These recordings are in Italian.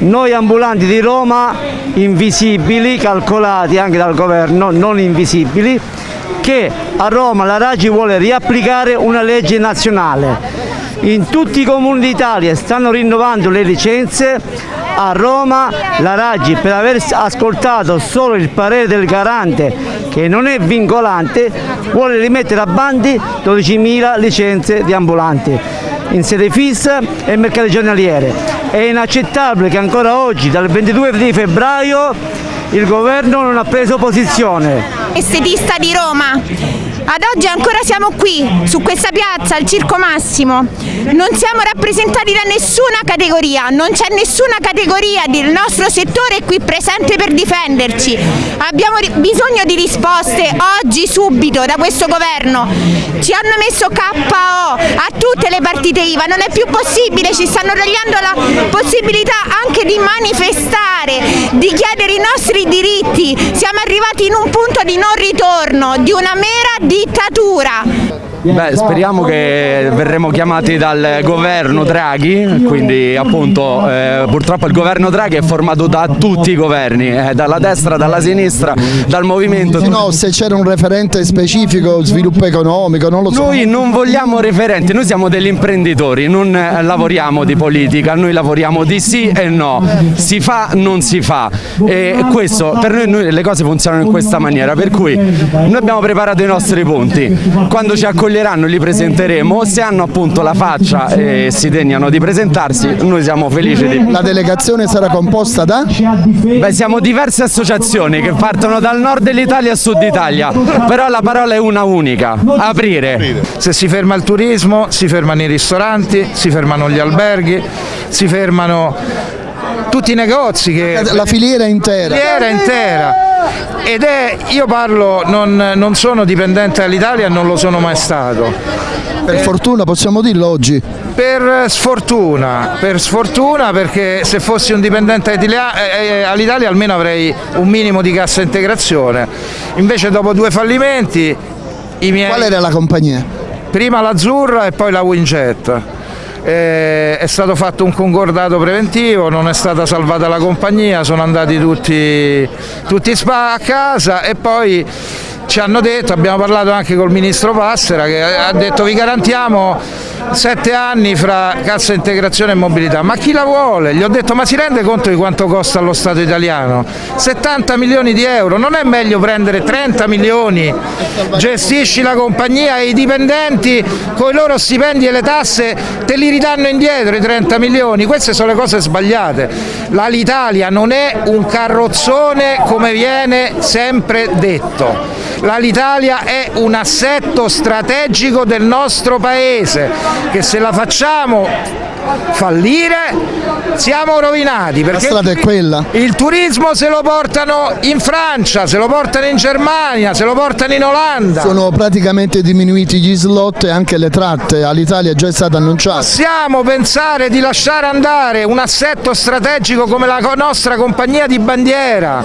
Noi ambulanti di Roma, invisibili, calcolati anche dal governo, non invisibili, che a Roma la Raggi vuole riapplicare una legge nazionale. In tutti i comuni d'Italia stanno rinnovando le licenze, a Roma la Raggi per aver ascoltato solo il parere del garante che non è vincolante vuole rimettere a bandi 12.000 licenze di ambulanti in sede fissa e mercate giornaliere. È inaccettabile che ancora oggi, dal 22 di febbraio, il governo non ha preso posizione. Estetista di Roma. Ad oggi ancora siamo qui, su questa piazza, al Circo Massimo. Non siamo rappresentati da nessuna categoria, non c'è nessuna categoria del nostro settore qui presente per difenderci. Abbiamo bisogno di risposte oggi, subito, da questo governo. Ci hanno messo KO a tutte le partite IVA, non è più possibile, ci stanno togliendo la possibilità manifestare, di chiedere i nostri diritti. Siamo arrivati in un punto di non ritorno, di una mera dittatura. Beh, speriamo che verremo chiamati dal governo Draghi, quindi appunto eh, purtroppo il governo Draghi è formato da tutti i governi, eh, dalla destra, dalla sinistra, dal movimento. No, se c'era un referente specifico, sviluppo economico, non lo so. Noi non vogliamo referenti, noi siamo degli imprenditori, non eh, lavoriamo di politica, noi lavoriamo di sì e no, si fa, non si fa e questo per noi, noi le cose funzionano in questa maniera, per cui noi abbiamo preparato i nostri punti, quando ci accogliamo accoglieranno li presenteremo, se hanno appunto la faccia e si degnano di presentarsi noi siamo felici di... La delegazione sarà composta da? Beh siamo diverse associazioni che partono dal nord dell'Italia a sud Italia, però la parola è una unica, aprire. Se si ferma il turismo, si fermano i ristoranti, si fermano gli alberghi, si fermano tutti i negozi che... La filiera intera. La filiera intera ed è, io parlo, non, non sono dipendente dall'Italia non lo sono mai stato. Per eh, fortuna possiamo dirlo oggi? Per sfortuna, per sfortuna perché se fossi un dipendente eh, all'Italia almeno avrei un minimo di cassa integrazione. Invece dopo due fallimenti i miei... Qual era la compagnia? Prima l'Azzurra e poi la Winjet eh, è stato fatto un concordato preventivo, non è stata salvata la compagnia, sono andati tutti, tutti a casa e poi ci hanno detto, abbiamo parlato anche col ministro Passera che ha detto vi garantiamo sette anni fra cassa integrazione e mobilità, ma chi la vuole? Gli ho detto ma si rende conto di quanto costa allo Stato italiano? 70 milioni di euro, non è meglio prendere 30 milioni, gestisci la compagnia e i dipendenti con i loro stipendi e le tasse te li ridanno indietro i 30 milioni, queste sono le cose sbagliate. L'Italia non è un carrozzone come viene sempre detto l'Italia è un assetto strategico del nostro Paese che se la facciamo fallire siamo rovinati perché la strada è quella. il turismo se lo portano in Francia se lo portano in Germania se lo portano in Olanda. Sono praticamente diminuiti gli slot e anche le tratte. all'Italia già è stato annunciato possiamo pensare di lasciare andare un assetto strategico come la nostra compagnia di bandiera.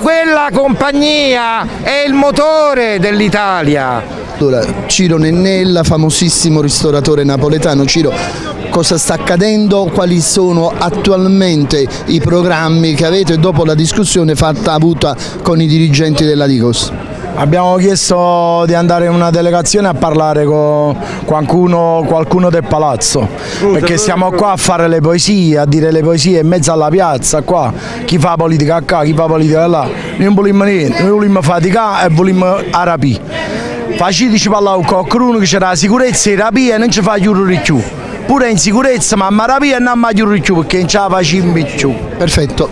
Quella compagnia è il motore dell'Italia. Allora, Ciro Nennella, famosissimo ristoratore napoletano, Ciro, cosa sta accadendo, quali sono attualmente i programmi che avete? Dopo la discussione fatta avuta con i dirigenti della Digos? Abbiamo chiesto di andare in una delegazione a parlare con qualcuno, qualcuno del palazzo, perché siamo qua a fare le poesie, a dire le poesie in mezzo alla piazza, qua, chi fa politica qua, chi fa politica là, noi non vogliamo niente, noi vogliamo faticare e vogliamo arapì. Faciteci parlare con qualcuno che c'era la sicurezza e rapia e non ci fa chiudere più. Pure in sicurezza, ma a rapia non mi chiudere più perché non ce la facciamo più. Perfetto.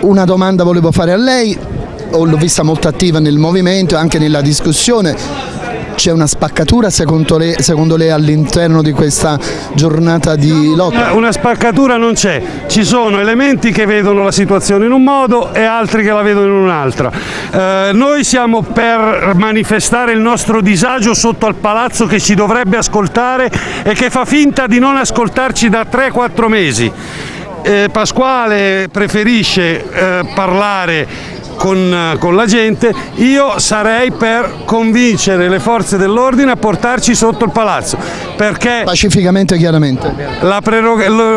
Una domanda volevo fare a lei, l'ho vista molto attiva nel movimento e anche nella discussione. C'è una spaccatura secondo lei, lei all'interno di questa giornata di lotta? Una spaccatura non c'è, ci sono elementi che vedono la situazione in un modo e altri che la vedono in un'altra. Eh, noi siamo per manifestare il nostro disagio sotto al palazzo che ci dovrebbe ascoltare e che fa finta di non ascoltarci da 3-4 mesi. Eh, Pasquale preferisce eh, parlare con, con la gente, io sarei per convincere le forze dell'ordine a portarci sotto il palazzo, perché Pacificamente chiaramente. la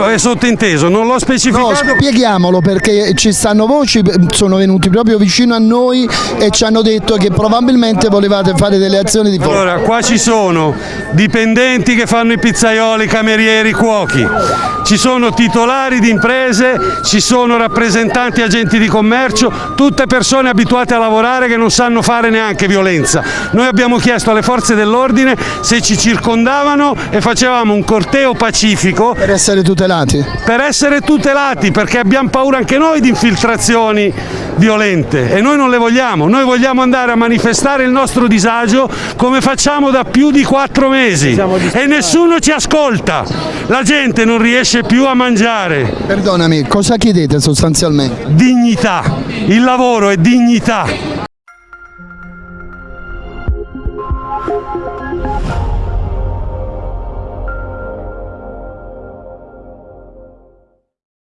è sottinteso, non l'ho No, specificato. spieghiamolo perché ci stanno voci, sono venuti proprio vicino a noi e ci hanno detto che probabilmente volevate fare delle azioni di forza. Allora, qua ci sono dipendenti che fanno i pizzaioli, camerieri, cuochi, ci sono titolari di imprese, ci sono rappresentanti agenti di commercio, tutte persone abituate a lavorare che non sanno fare neanche violenza. Noi abbiamo chiesto alle forze dell'ordine se ci circondavano e facevamo un corteo pacifico Per essere tutelati. per essere tutelati perché abbiamo paura anche noi di infiltrazioni violente e noi non le vogliamo, noi vogliamo andare a manifestare il nostro disagio come facciamo da più di quattro mesi. E nessuno ci ascolta, la gente non riesce più a mangiare, Perdonami, cosa chiedete sostanzialmente? dignità, il lavoro è dignità.